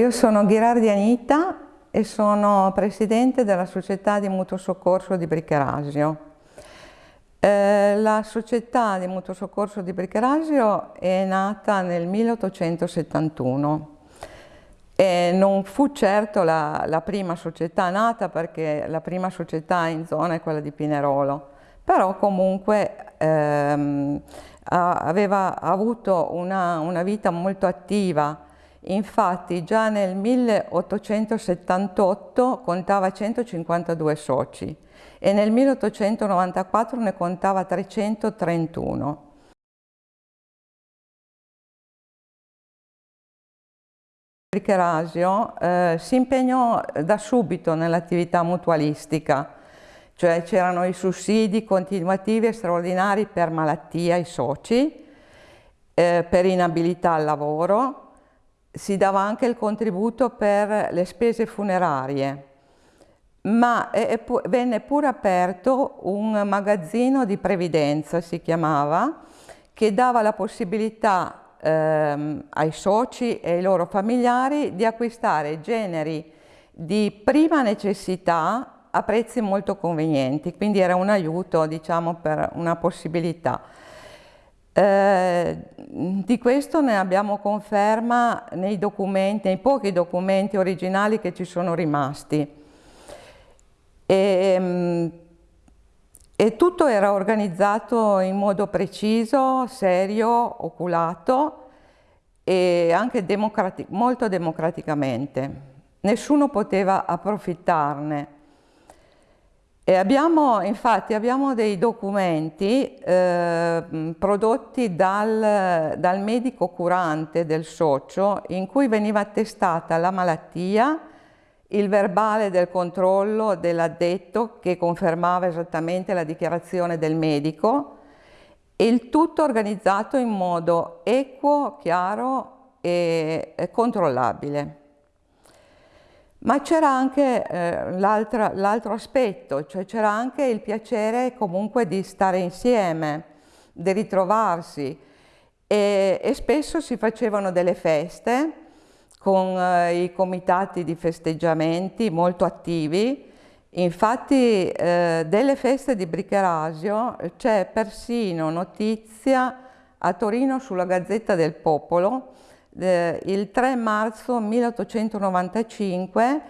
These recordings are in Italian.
Io sono Ghirardi Anita e sono presidente della società di mutuo soccorso di Bricherasio. Eh, la società di mutuo soccorso di Bricherasio è nata nel 1871 e non fu certo la, la, prima società nata perché la prima società in zona è quella di Pinerolo, però comunque ehm, aveva avuto una, una vita molto attiva Infatti già nel 1878 contava 152 soci e nel 1894 ne contava 331. Erasio eh, si impegnò da subito nell'attività mutualistica, cioè c'erano i sussidi continuativi e straordinari per malattia ai soci, eh, per inabilità al lavoro, si dava anche il contributo per le spese funerarie, ma venne pure aperto un magazzino di previdenza, si chiamava, che dava la possibilità ehm, ai soci e ai loro familiari di acquistare generi di prima necessità a prezzi molto convenienti, quindi era un aiuto diciamo, per una possibilità. Eh, di questo ne abbiamo conferma nei documenti, nei pochi documenti originali che ci sono rimasti. E, ehm, e tutto era organizzato in modo preciso, serio, oculato e anche democrati molto democraticamente. Nessuno poteva approfittarne. E abbiamo, infatti, abbiamo dei documenti eh, prodotti dal, dal, medico curante del socio in cui veniva attestata la malattia, il verbale del controllo dell'addetto che confermava esattamente la dichiarazione del medico e il tutto organizzato in modo equo, chiaro e, controllabile. Ma c'era anche eh, l'altro aspetto, cioè c'era anche il piacere comunque di stare insieme, di ritrovarsi e, e spesso si facevano delle feste con eh, i comitati di festeggiamenti molto attivi. Infatti eh, delle feste di Bricherasio c'è persino notizia a Torino sulla Gazzetta del Popolo eh, il 3 marzo 1895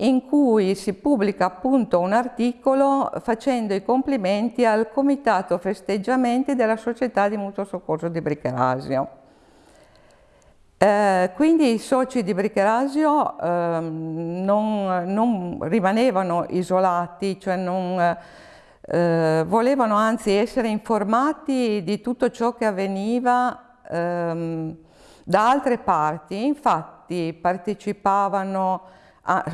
in cui si pubblica appunto un articolo facendo i complimenti al Comitato Festeggiamenti della Società di Mutuo Soccorso di Bricherasio. Eh, quindi i soci di Bricherasio eh, non, non, rimanevano isolati, cioè non, eh, volevano anzi essere informati di tutto ciò che avveniva ehm, da altre parti, infatti partecipavano a,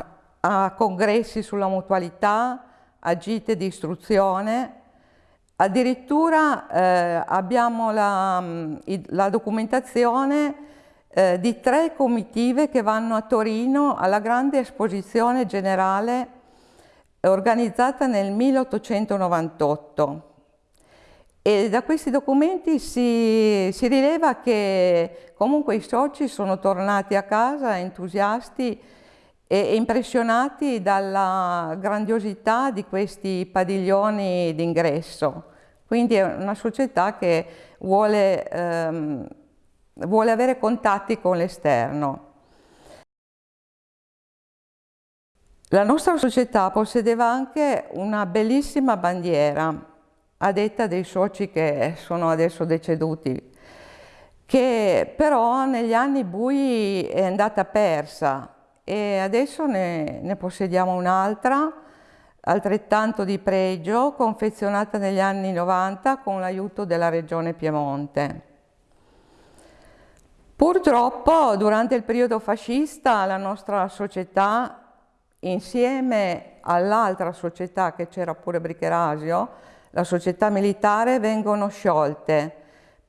a congressi sulla mutualità, a gite di istruzione, addirittura eh, abbiamo la, la documentazione eh, di tre comitive che vanno a Torino alla grande esposizione generale organizzata nel 1898 e da questi documenti si, si, rileva che comunque i soci sono tornati a casa entusiasti e impressionati dalla grandiosità di questi padiglioni d'ingresso. Quindi è una società che vuole, ehm, vuole avere contatti con l'esterno. La nostra società possedeva anche una bellissima bandiera a detta dei soci che sono adesso deceduti, che però negli anni bui è andata persa e adesso ne, ne possediamo un'altra altrettanto di pregio, confezionata negli anni 90 con l'aiuto della Regione Piemonte. Purtroppo durante il periodo fascista la nostra società insieme all'altra società che c'era pure Bricherasio la società militare vengono sciolte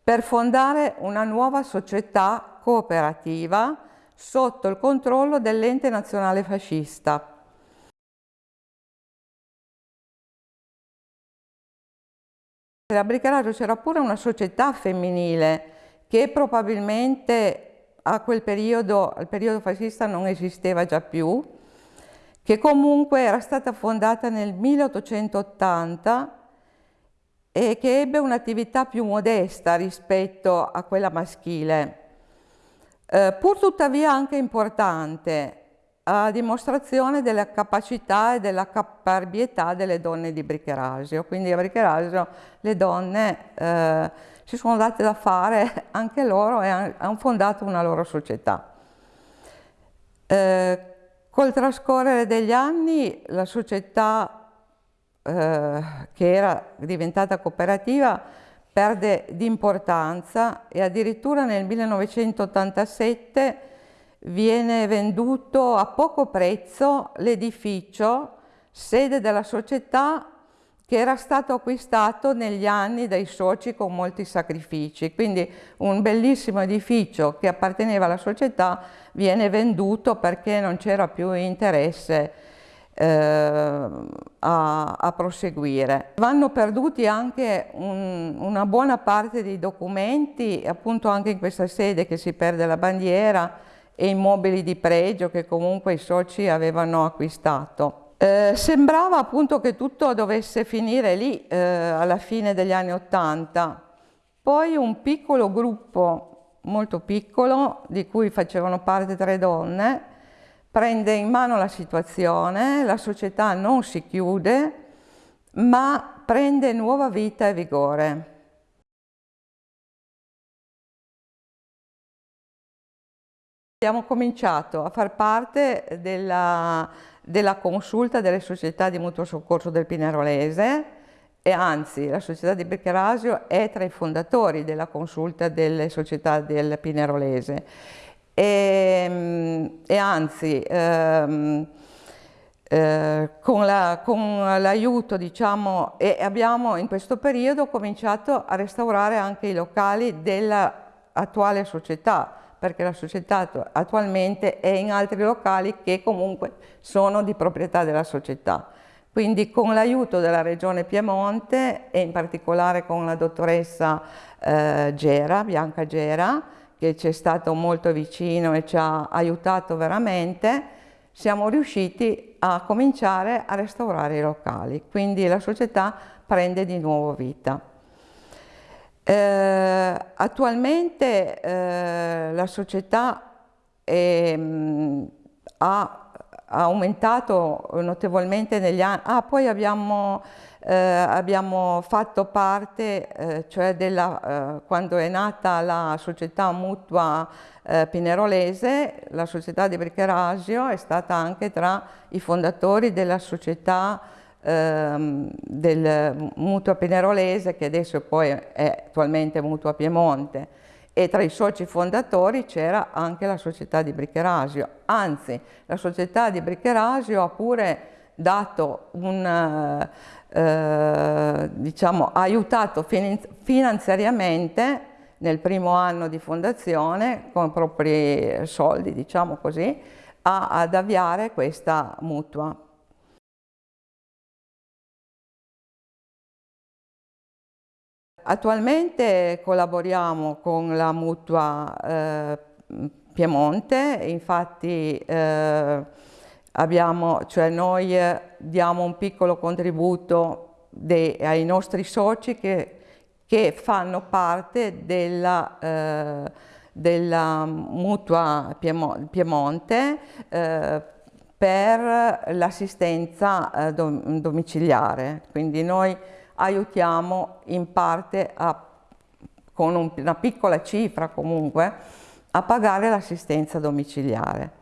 per fondare una nuova società cooperativa sotto il controllo dell'ente nazionale fascista. A Bricaraggio c'era pure una società femminile che probabilmente a quel periodo, al periodo fascista non esisteva già più, che comunque era stata fondata nel 1880 e che ebbe un'attività più modesta rispetto a quella maschile, eh, pur tuttavia anche importante, a dimostrazione della capacità e della caparbietà delle donne di Bricherasio. Quindi a Bricherasio le donne eh, si sono date da fare anche loro e hanno fondato una loro società. Eh, col trascorrere degli anni la società eh, che era diventata cooperativa perde di importanza e addirittura nel 1987 viene venduto a poco prezzo l'edificio sede della società che era stato acquistato negli anni dai soci con molti sacrifici. Quindi un bellissimo edificio che apparteneva alla società viene venduto perché non c'era più interesse a, a, proseguire. Vanno perduti anche un, una buona parte dei documenti, appunto anche in questa sede che si perde la bandiera, e immobili di pregio che comunque i soci avevano acquistato. Eh, sembrava appunto che tutto dovesse finire lì eh, alla fine degli anni Ottanta, poi un piccolo gruppo, molto piccolo, di cui facevano parte tre donne, prende in mano la situazione, la società non si chiude, ma prende nuova vita e vigore. Abbiamo cominciato a far parte della, della consulta delle società di mutuo soccorso del Pinerolese e anzi la società di Beccherasio è tra i fondatori della consulta delle società del Pinerolese e, e anzi ehm, eh, con l'aiuto la, diciamo e abbiamo in questo periodo cominciato a restaurare anche i locali dell'attuale società perché la società attualmente è in altri locali che comunque sono di proprietà della società. Quindi con l'aiuto della Regione Piemonte e in particolare con la dottoressa eh, Gera, Bianca Gera, che ci è stato molto vicino e ci ha aiutato veramente, siamo riusciti a cominciare a restaurare i locali. Quindi la società prende di nuovo vita. Eh, attualmente eh, la società è, ha, ha, aumentato notevolmente negli anni, ah, poi abbiamo, eh, abbiamo fatto parte, eh, cioè della, eh, quando è nata la società mutua eh, Pinerolese, la società di Bricherasio è stata anche tra i fondatori della società ehm, del Mutua Pinerolese che adesso poi è attualmente Mutua Piemonte. E tra i soci fondatori c'era anche la società di Bricherasio, anzi la società di Bricherasio ha pure dato un, eh, diciamo, ha aiutato finanziariamente nel primo anno di fondazione con i propri soldi, diciamo così, a, ad avviare questa mutua. Attualmente collaboriamo con la mutua eh, Piemonte, infatti eh, abbiamo, cioè noi diamo un piccolo contributo de, ai nostri soci che, che fanno parte della, eh, della mutua Piemonte eh, per l'assistenza eh, domiciliare. Quindi noi aiutiamo in parte a, con un, una piccola cifra comunque a pagare l'assistenza domiciliare.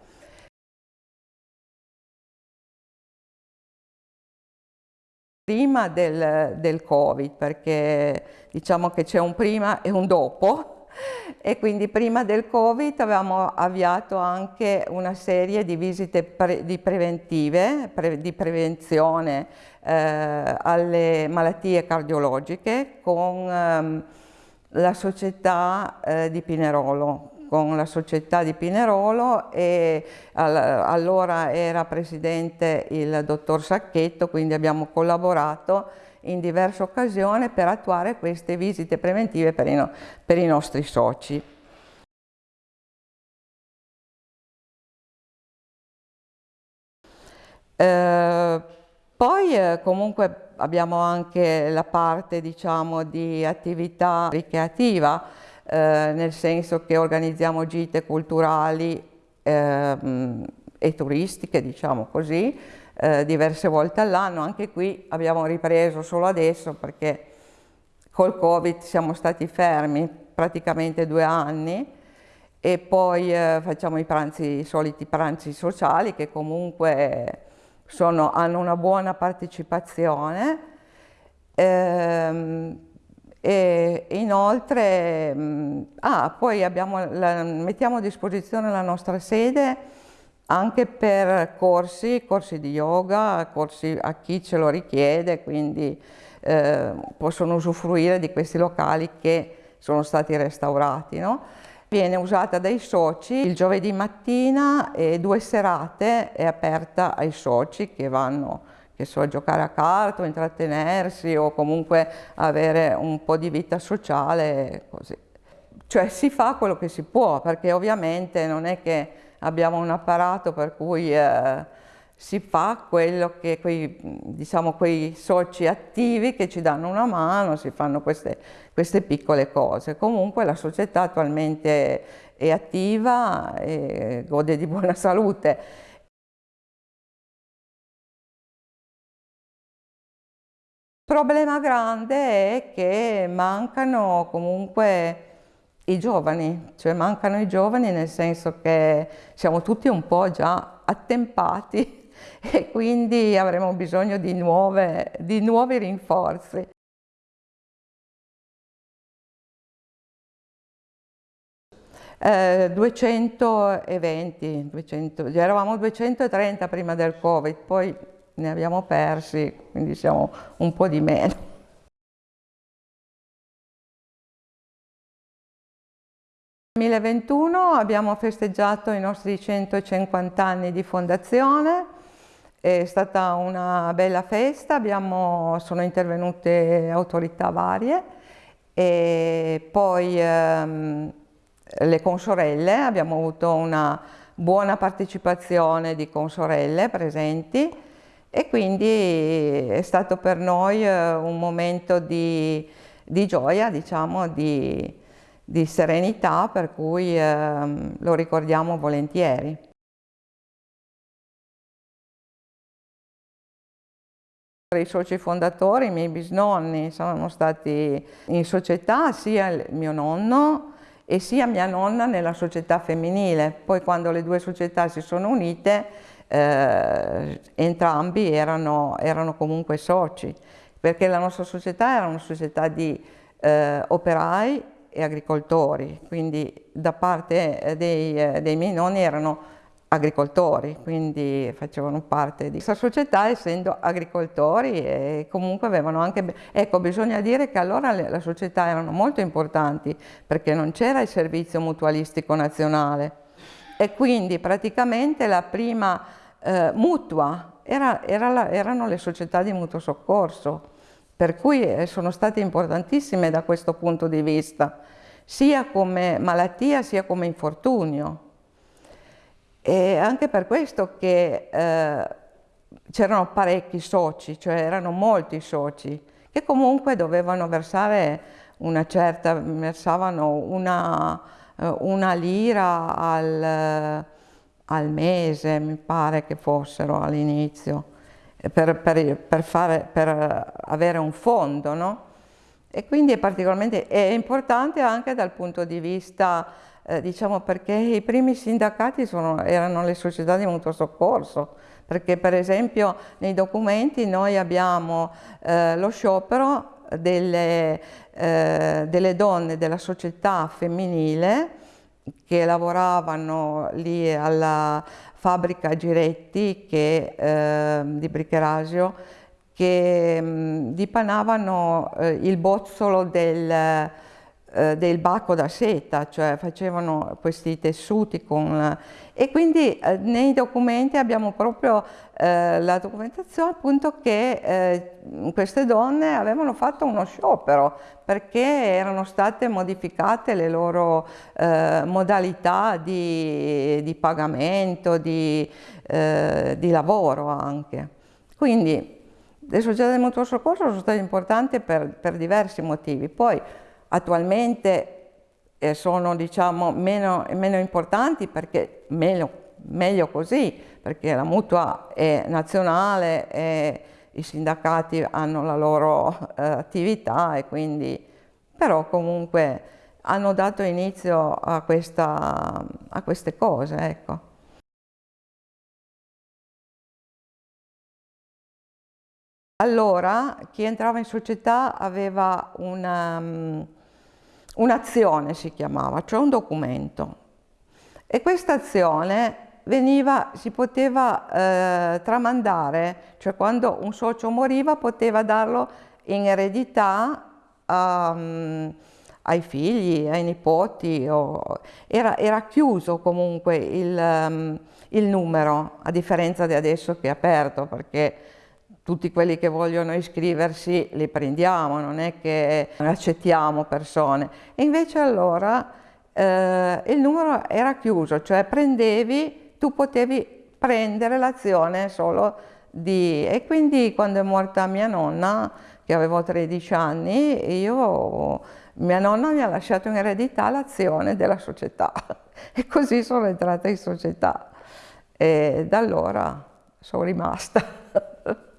Prima del, del Covid, perché diciamo che c'è un prima e un dopo, e quindi prima del Covid avevamo avviato anche una serie di visite pre di preventive, pre di prevenzione eh, alle malattie cardiologiche con ehm, la società eh, di Pinerolo con la società di Pinerolo e allora era presidente il dottor Sacchetto, quindi abbiamo collaborato in diverse occasioni per attuare queste visite preventive per i, no per i nostri soci. Eh, poi eh, comunque abbiamo anche la parte diciamo, di attività ricreativa, eh, nel senso che organizziamo gite culturali ehm, e turistiche, diciamo così, eh, diverse volte all'anno. Anche qui abbiamo ripreso solo adesso perché col Covid siamo stati fermi praticamente due anni e poi eh, facciamo i pranzi, i soliti pranzi sociali che comunque sono, hanno una buona partecipazione ehm, e inoltre mh, ah, poi abbiamo la, mettiamo a disposizione la nostra sede anche per corsi, corsi di yoga, corsi a chi ce lo richiede, quindi eh, possono usufruire di questi locali che sono stati restaurati. No? Viene usata dai soci il giovedì mattina e due serate è aperta ai soci che vanno che so, giocare a carta o intrattenersi o comunque avere un po' di vita sociale così. Cioè si fa quello che si può perché ovviamente non è che abbiamo un apparato per cui eh, si fa quello che quei, diciamo, quei soci attivi che ci danno una mano, si fanno queste, queste piccole cose. Comunque la società attualmente è attiva e gode di buona salute. Problema grande è che mancano comunque i giovani, cioè mancano i giovani nel senso che siamo tutti un po' già attempati e quindi avremo bisogno di, nuove, di nuovi rinforzi. Eh, 220, 200, eravamo 230 prima del Covid, poi ne abbiamo persi, quindi siamo un po' di meno. 2021 abbiamo festeggiato i nostri 150 anni di fondazione, è stata una bella festa, abbiamo, sono intervenute autorità varie. E poi ehm, le consorelle, abbiamo avuto una buona partecipazione di consorelle presenti e quindi è stato per noi eh, un momento di, di gioia, diciamo, di, di serenità per cui eh, lo ricordiamo volentieri. I soci fondatori, i miei bisnonni, sono stati in società sia il mio nonno e sia mia nonna nella società femminile. Poi quando le due società si sono unite, eh, entrambi erano, erano, comunque soci, perché la nostra società era una società di eh, operai e agricoltori, quindi da parte eh, dei, eh, dei miei nonni erano agricoltori, quindi facevano parte di questa società essendo agricoltori e comunque avevano anche, ecco bisogna dire che allora le, le società erano molto importanti perché non c'era il servizio mutualistico nazionale e quindi praticamente la prima eh, mutua era, era la, erano le società di mutuo soccorso per cui eh, sono state importantissime da questo punto di vista, sia come malattia sia come infortunio. E anche per questo che eh, c'erano parecchi soci, cioè erano molti soci, che comunque dovevano versare una certa, versavano una, eh, una lira al, al mese, mi pare che fossero all'inizio per, per, per, fare, per avere un fondo, no? E quindi è particolarmente è importante anche dal punto di vista, eh, diciamo, perché i primi sindacati sono, erano le società di mutuo soccorso, perché per esempio nei documenti noi abbiamo eh, lo sciopero delle, eh, delle donne della società femminile che lavoravano lì alla, fabbrica Giretti che, eh, di Bricherasio che mh, dipanavano eh, il bozzolo del, eh, del bacco da seta, cioè facevano questi tessuti con... E quindi eh, nei documenti abbiamo proprio eh, la documentazione appunto che eh, queste donne avevano fatto uno sciopero perché erano state modificate le loro modalità di, di pagamento, di, di lavoro anche. Quindi le società di mutuo soccorso sono state importanti per, per diversi motivi. Poi attualmente eh, sono diciamo, meno, meno, importanti perché meglio, meglio, così, perché la mutua è nazionale e i sindacati hanno la loro eh, attività e quindi però comunque hanno dato inizio a, questa, a queste cose. Ecco. Allora chi entrava in società aveva um, un'azione, si chiamava, cioè un documento. E questa azione veniva, si poteva eh, tramandare, cioè quando un socio moriva poteva darlo in eredità um, ai figli, ai nipoti, o, era, era, chiuso comunque il, um, il numero, a differenza di adesso che è aperto, perché tutti quelli che vogliono iscriversi li prendiamo, non è che accettiamo persone. E invece allora eh, il numero era chiuso, cioè prendevi, tu potevi prendere l'azione solo di... E quindi quando è morta mia nonna, che avevo 13 anni, io, mia nonna mi ha lasciato in eredità l'azione della società e così sono entrata in società e da allora sono rimasta.